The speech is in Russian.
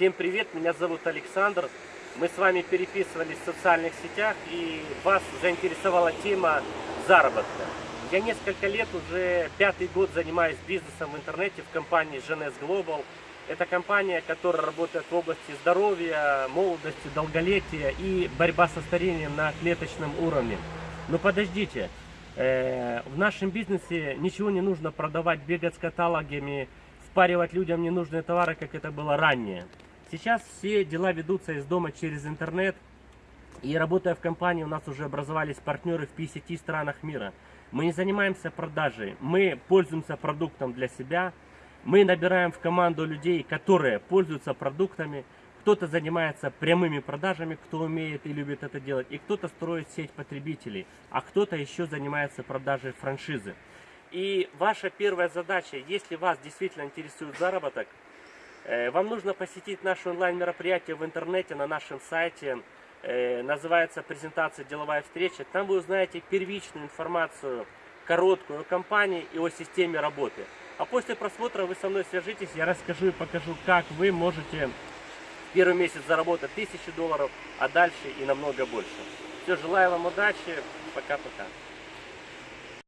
Всем привет, меня зовут Александр. Мы с вами переписывались в социальных сетях и вас заинтересовала тема заработка. Я несколько лет, уже пятый год занимаюсь бизнесом в интернете в компании GNS Global. Это компания, которая работает в области здоровья, молодости, долголетия и борьба со старением на клеточном уровне. Но подождите, э, в нашем бизнесе ничего не нужно продавать, бегать с каталогами, впаривать людям ненужные товары, как это было ранее. Сейчас все дела ведутся из дома через интернет. И работая в компании, у нас уже образовались партнеры в 50 странах мира. Мы не занимаемся продажей, мы пользуемся продуктом для себя. Мы набираем в команду людей, которые пользуются продуктами. Кто-то занимается прямыми продажами, кто умеет и любит это делать. И кто-то строит сеть потребителей. А кто-то еще занимается продажей франшизы. И ваша первая задача, если вас действительно интересует заработок, вам нужно посетить наше онлайн-мероприятие в интернете на нашем сайте. Э, называется презентация «Деловая встреча». Там вы узнаете первичную информацию, короткую о компании и о системе работы. А после просмотра вы со мной свяжитесь, я расскажу и покажу, как вы можете первый месяц заработать тысячи долларов, а дальше и намного больше. Все, желаю вам удачи, пока-пока.